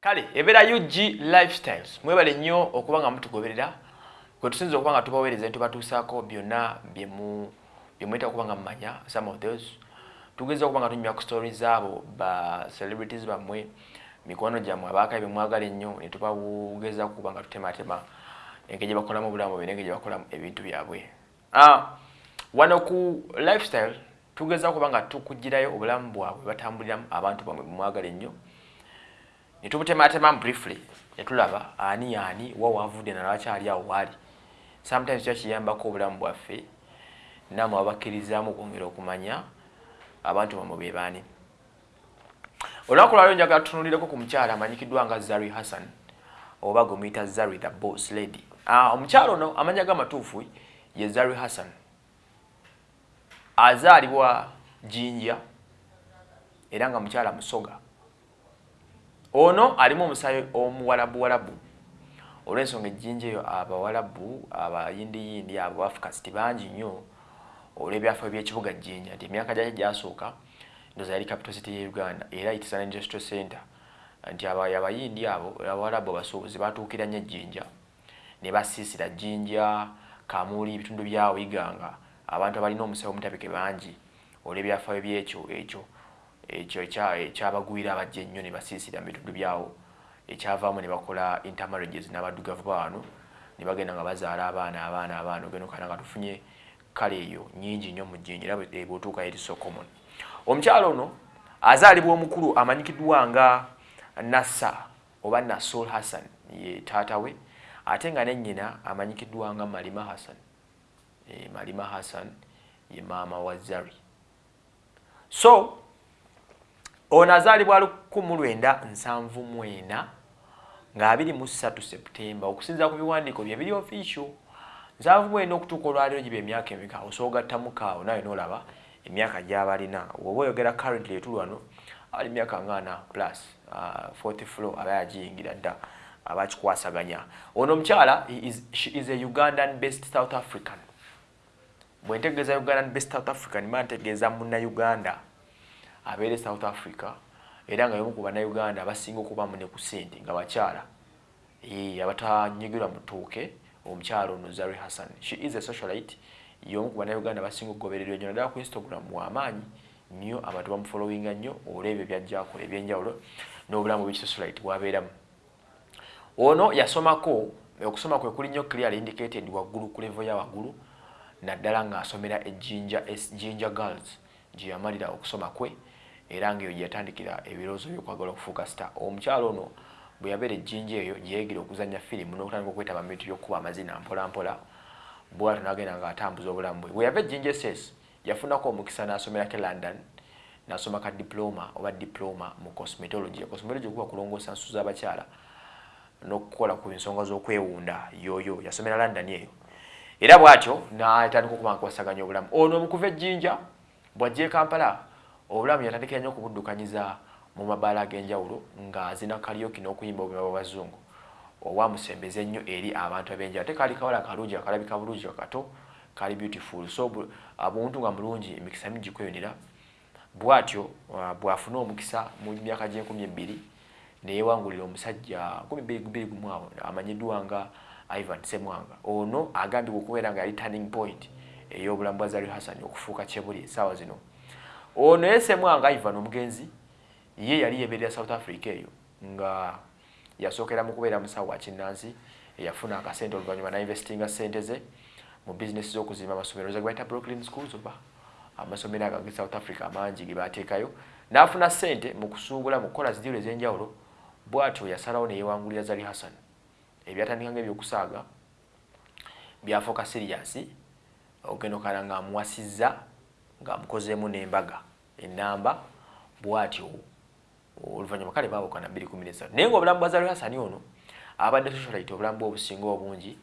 kale ebeera ug lifestyles mwebale nnyo okuba nga mutugoberera kwe tusinza okuba nga tubaweereza ne tubatuusaako byonna byemweta okuba nga mumanya some of those. Tugeza okuba nga tunyumya ku stories abo ba celebrities bammwe mikwano gyammwe abaakayi bemwagala ennyo ne tubageza okuba nga tutematema engeri gyebakolamu obulamu bwe nengeri gyebakolamu ebintu byabwe. Ah, wano ku lifestyle tugeza okuba nga tukugirayo obulamu bwabwe batambuliramu abantu bamwe bemwagala ennyo netubutematemamu briefly netulaba ani ani wa wavudde nalwakyali awo waali sometimes kiba kiyambako obulamu bwaffe namwe abakkirizaamu okwongera okumanya abantu bamwe be baani. Olunaku lwaliro njagala tutunulireko ku mukyala amanyikiddwa nga zari hassan oba gwemuyita zari the boss lady. Uh, omukyala ono amanya gamatuufu ye zari hassan. Azaalibwa jinja era nga mukyala musoga ono alimu omusaayi omuwalabuwalabu olw'ensonga ejjinja eyo abawalabu abayindiyindi abo afukasiti bangi nnyo olw'ebyafaayo by'ekibuga jjinja nti emyaka gyaki gyasooka ndoza yali capital city ye uganda era itisana industrial center. Nti abayindi abo abawalabu abasuubuzi batuukira nnyo ejjinja. Ne basiisira jjinja kamuli ebitundu byawo iganga. Abantu abalina omusawo omutabike bangi olw'ebyafaayo byekyo ekyo ekyo ekyabagwira abajja ennyo ne basiisira mu bitundu byawo. Ekyavaamu ne bakola intermarriages n'abaddugavu bawano ne bagenda nga bazaala abaana abaana abaana ogenda okana nga tufunye kale eyo nyingi nnyo mu jjinja era bwetuuka eri so common omukyalo ono azaalibwa omukulu amanyikiddwa nga nassa oba nasol hassan ye taata we ate nga nennyina amanyikiddwa nga malima hassan. E, malima hassan ye maama wa zari. So ono azaalibwa lukumu lwenda nsanvu mwena nga abiri mu ssatu seputemba okusinza ku biwandiiko bye biri official nsanvu mwena okutuuka olwaliro giba emyaka emika osoogattamuka awo nawe noolaba emyaka gy'aba alina woba oyogera currently etulwano ali myaka ngaana plus uh, 40 floor aba yagiyingira dda aba kikwasaganya ono omukyala is a ugandan based south african. Bwe ntegeeza ugandan based south african ma ntegeeza munnauganda abeere south africa era nga yomu ku bannayuganda abasinga okubamu ne ku sente nga bakyala. Abatanyigirwa mu ttuuke omukyala ono zari hassan. She is a socialite. Yomu ku bannayuganda basinga okugobererwa ennyo naddala ku instagram wamaanyi nnyo abantu bamufolowinga nnyo olwebyo byajjakola ebyenjawulo n'obulamu bwekisocialite bwabeeramu. Ono yasomako okusoma kwe kuli nnyo clear indicated waggulu ku levo ya waggulu naddala ng'asomera ejjinja jinja girls gye yamalira okusoma kwe era ngaeyo gyeyatandikira ebirowoozo byokwagala okufuuka star. Omukyalo ono bwe yabeera ejjinja eyo gyeyegira okuzanya firimu n'okutandika okwetaba mu bintu byokkuba amazina mpolampola bwatyo nagenda ng'atambuza obulamu bwe. Bwe yava ejjinja ss yafunako omukisa n'asomerako e london n'asoma ka diploma oba diploma mu cosmetology. Cosmetology okuba kulongoosa nsu z'abakyala n'okukola ku nsonga z'okwewunda yoyo yasomera london eyo. Era bw'atyo n'atandika okuba nkwasaganya obulamu. Ono omukuva ejjinja bw'ajja e kampala obulamu yatandikira nnyo okubuddukanyiza mu mabaala ag'enjawulo ng'azina kalyoki n'okuyimba obuyimba bw'abazungu. Owamusembeza ennyo eri abantu ab'enjawulo. Ate kaali kawala kalungi akalabika bulungi kakato kali beautiful. So obuntu nga mulungi emikisa mingi kweyonera bw'atyo bw'afuna omukisa mu myaka gy'enkumi ebbiri neyewangulira omusajja kumi bbiri gumu awo amanyiddwa nga ivan semwanga. Ono agambibwa okubeera nga yali turning point ey'obulamu bwa zari hassan okufuuka kyebuli esaawa zino ono yesemwanga ivan omugenzi ye yali yeberera south africa eyo nga yasookera mu kubeera musawo wa kinnansi eyafuna akasente oluvannyuma nainvestinga sente ze mu bizinesi z'okuzimba amasomero ze gebayita brooklyn schools oba amasomero ago ge south africa amangi ge bateekayo n'afuna sente mu kusuubula mu kukola zidiiro ez'enjawulo bw'atyo yasalawo neyewangulira zari hassan. Ebyatandika nga ebyokusaaga byafuuka siriyasi ogenda okala ng'amuwasizza ng'amukozeemu n'embaga. Enamba bw'atyo oluvannyuma kale baabukana 213 naye ngaobulamu bwa zari hasani ono abadde socialite obulamu bwe obusinga obungi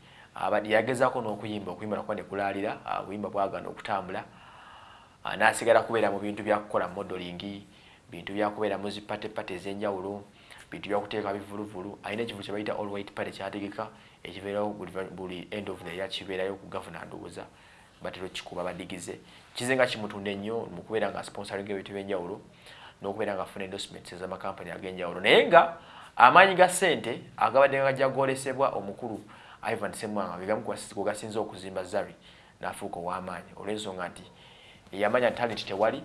yagezaako n'okuyimba okuyimba nakuba nekulaalira obuyimba bwagana okutambula n'asigala kubeera mu bintu byakukola modeling bintu byakubeera mu zipatepate ez'enjawulo bintu byakuteeka bivuluvulu alina ekifo kye bayita all white party kyategeka ekibeerawo buli end of the year kibeerayo ku gavana ndowooza batera okikuba badigize. Kize nga kimutunda ennyo mu kubeera nga sponsoring ebintu byenjawulo n'okubeera nga afuna endorsements ez'amakampani ag'enjawulo. Naye nga amaanyi ga ssente agabadde nga gajagolesebwa omukulu ivan semwanga gegamu kugasinza okuzimba zari n'afuuka ow'amaanyi. Olw'ensonga nti yamanya talenti tewali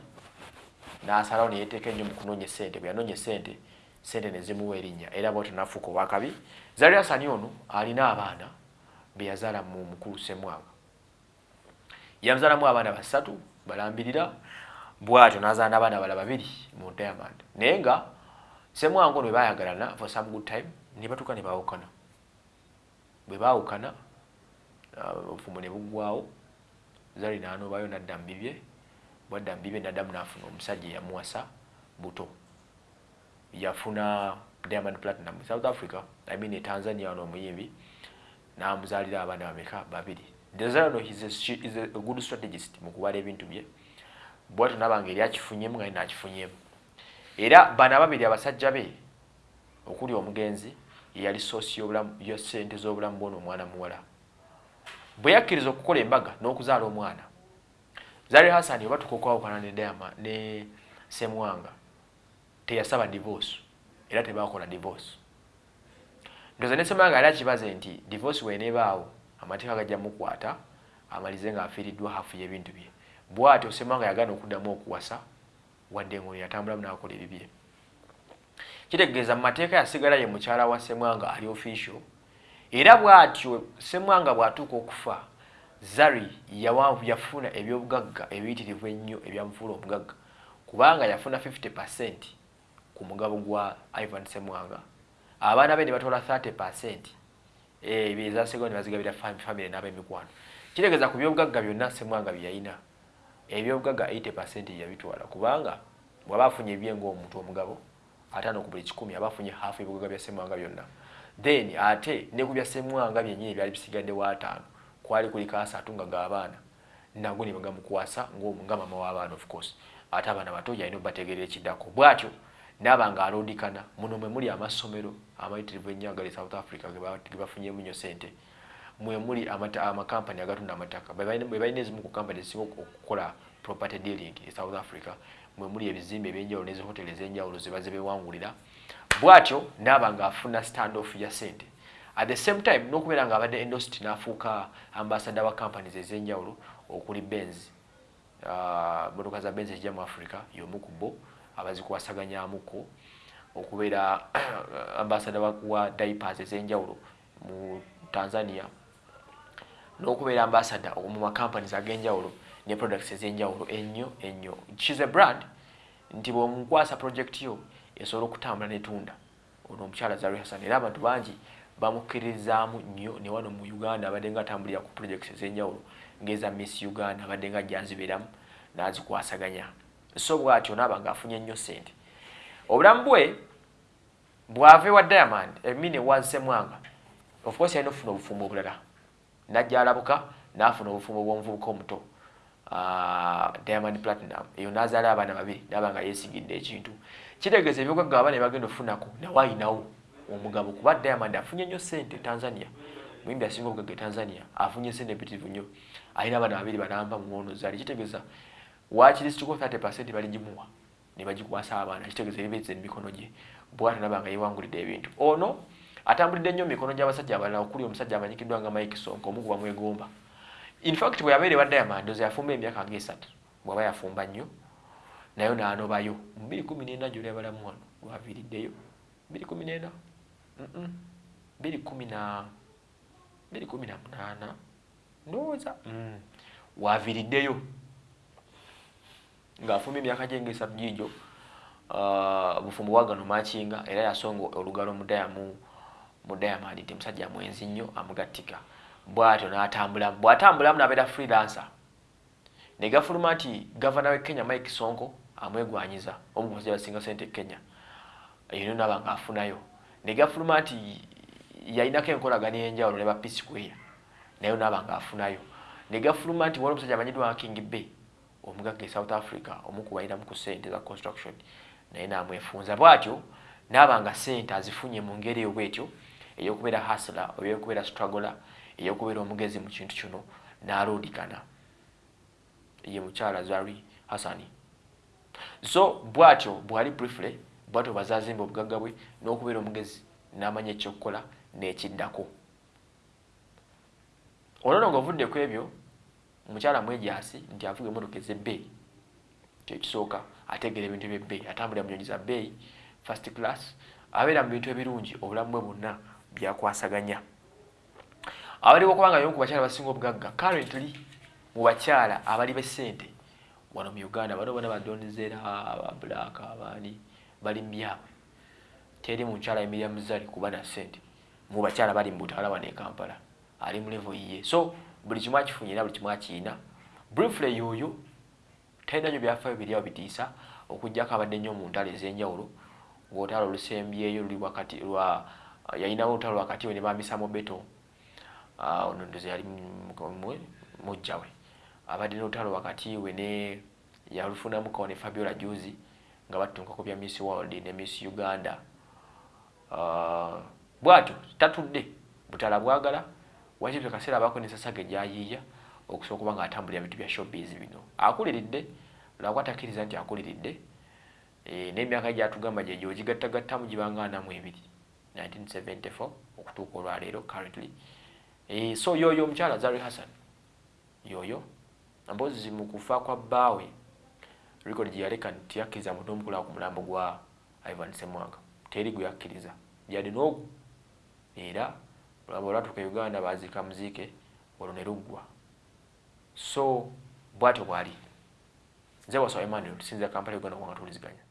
n'asalawo neyeteeka ennyo mu kunoonya essente bwe yanoonya essente sente ne zimuwa erinnya. Era bwatyo n'afuuka owakabi. Zari asani ono alina abaana be yazaala mu mukulu semwanga yamuzaalamu abaana basatu balambirira. Bwatyo n'azaala n'abaana bala babiri mu diamond naye nga semwanga ono bwe bayagalana for some good time ne batuuka ne baawukana. Bwe baawukana uh, obufumo ne buggwawo zali n'anoobayo n'adda mu bibye. Bwadda mu bibye n'addamu n'afuna omusajja eyamuwasa buto. Yafuna diamond platinum south africa i mean e tanzania ono omuyimbi. N'amuzaalira abaana bameka babiri desirano is a, is a good strategist mu kubala ebintu bye. Bwatyo nabanga eri akifunyemu nga nakifunyemu. Era bano ababiri abasajja be okuli omugenzi yeyali soosi ya sente z'obulamu bwona omwana muwala. Bwe yakkiriza okukola embaga n'okuzaala omwana zari hasani oba tukokwawukana ne dayama ne semwanga teyasaba divorce era tebakola divorce. Ndoza ne semwanga yali akibaze nti divorce weneebaawo amateeka gajja mukwata amalize ng'afiiriddwa hafu y'ebintu bye. Bw'atyo semwanga yagaana okuddamu okuwasa wadde ngono yatambulamu n'akola ebibye. Kitegeeza mu mateeka yasigala ye mukyala wa semwanga ali official era bw'atyo semwanga bw'atuuka okufa zari yafuna ebyobugagga ebiyitirivu ennyo ebyamufuula omugagga kubanga yafuna 50 percent ku mugabo gwa ivan semwanga. Abaana be ne batwala 30 percent ebyo ezasigao ne bazigabira famire n'ab'emikwano kitegeeza ku byobugagga byonna semwanga bye yalina ebyobugagga 80 percent yabitwala. Kubanga bw'aba afunye ebye ng'omuntu omugabo ataano ku buli kikumi aba afunye haafu ebibugagga bya semwanga byonna. Then ate ne ku bya semwanga byennyini byali bisigadde waataano kwali kuliko asatu nga g'abaana nago ne bagamukwasa nga mama w'abaana of course. Ate abaana bato yalina obategerera ekiddako. Bw'atyo naaba nga aloodikana muno mwe muli amasomero amayitirivu ennyo agali south africa ge bafunyemu nnyo sente mwe muli amakampani agatunda amataka. Bwe balina ezimu ku kampani ezisinga okukola property dealing e south africa mwe muli ebizimbe ebyenjawulo n'ezihoteri ez'enjawulo zebaze bewangulira bw'atyo naaba ng'afuna stand off ya sente at the same time n'okubeera ng'abadde endost n'afuuka ambasada wa companies ez'enjawulo okuli benz uh, motoka za benz ezijja mu africa y'omu ku bo abazikwasaganyamuko okubeera ambasada wa diapers ez'enjawulo mu tanzania n'okubeera ambasada mu makampanies ag'enjawulo ne products ez'enjawulo ennyo ennyo. Shes a brand. Nti bw'omukwasa project yo esobola okutambula netunda ono omukyala zari hassan. Era abantu bangi bamukkirizaamu nnyo ne wano mu uganda abadde nga atambulira ku projects ez'enjawulo ngeza miss uganda abadde nga janzibeeramu n'azikwasaganya so bw'atyo naaba ng'afunye nnyo sente obulamu bwe bw'ava ewa diamond emine wansemwanga of course yalina okufuna obufumbo obulala. Najja alabuka n'afuna obufumbo bw'omuvubuka omuto. Uh, diamond platinum eyo n'azaala abaana babiri naaba nga yeesigidde ekintu. Kitegeeza ebyogagga abaana ebagenda okufunako nawe ayinawo omugabo kuba diamond afunye nnyo sente tanzania. Muyimbi asinga obugagga e tanzania afunye sente empitirivu nnyo. Alina abaana babiri banamba muwono zaali. Kitegeeza wakirisituko 30 percent baligimuwa ne bagikwasa abaana kitegeeza ebibeze emikono gye. Bwatyo naba nga yewangulidde ebintu. Ono atambulidde nnyo mumikono gy'abasajja abalala okuli omusajja amanyikiddwa nga mike sonko omukuba mwegomba infact bwe yabeera ewa diamond ozo yafumba emyaka ngaesatu bwaba yafumba nnyo nayo n'anobayo. Mu 214 gyoli abalamu wano lwaviiriddeyo 214 218 ndowooza? Waviiriddeyo ng'afumba emyaka gye ngaesatu giigyo bufumbo bwagano makinga era yasonga olugalo mudayamu mu diamond nti musajja mwenzi nnyo amugattika. Bwatyo n'atambula bw'atambulamu n'abeera freelancer ne gafuluma nti gavana w'e kenya mike sonko amwegwanyiza omu ku basajja basinga sente e kenya. Yino naaba ng'afunayo. Ne gafuluma nti yalinako enkolagana ey'enjawulo ne ba peace square nayo naaba ng'afunayo. Ne gafuluma nti wali omusajja amanyiddwa king bay omugagga e south africa omu ku sente za construction. Naye namwefunza bwatyo naaba nga sente azifunye mu ngeri eyo bwetyo eyokubeera hasla oba eyokubeera struggler eyokubeera omugezi mu kintu kino n'aloodikana. Ye mukyala zari hasani so bwatyo bwali briefly bwato bazazimba obugagga bwe n'okubeera omugezi n'amanya ekyokukola n'ekiddako. Olwono ng'ovudde ku ebyo omukyala mwejasi nti avuga emmotoka ez'ebbeeyi kyekisooka ategeera ebintu ebyebbeeyi atambulira munyonyi za bbeeyi first class abeera mu bintu ebirungi obulamu bwe bwonna byakwasaganya. Abaliwo kubanga yomu ku bakyala basinga obugagga currently mu bakyala abali b'essente wano mu uganda bano bona badonizera ababulaaka abaani bali mu byabwe teri mukyala emirya muzali kuba na ssente. Mu bakyala bali mu butaala wano e kampala ali mu levo yiye so buli kimu akifunye era buli kimu akiina. Briefly yoyo talina nyo byafaayo biri awo bitiisa okugjako abadde nnyo mu ntalo ez'enjawulo ng'olutalo olusembyeyo luli wakati lwa yalinawo olutalo wakati we ne bamisamu beto. Ono ndozi yali mujjawe abadde n'olutalo wakati we ne yalufunamukawo ne fabiola juzi nga batunkako bya miss world ne miss uganda. Bwatyo tatudde butala bwagala wakibyo kaseera abaako nesasage gyayiiya okusobola okuba nga atambulira bintu bya showbiz bino? Akuliridde lwakwa takkiriza nti akuliridde? E, n'emyaka gyatugamba gyegyo ogigattagattamu gibanga anamu ebiri 1974 okutuuka olwaleero currently. E, so yoyo omukyala zari hassan yoyo mpozi mu kufa kwa bbaawe record gye yaleka nti yakkiriza muntu omukulu ku mulambo gwa ivan semwanga. Teri gwe yakkiriza. Yali n'ogu era lwaba olwatuuka uganda baziika muziike olwo ne so bwatyo bwali nze wasaba emmanuel tusinza kampala uganda kubanga tuliziganya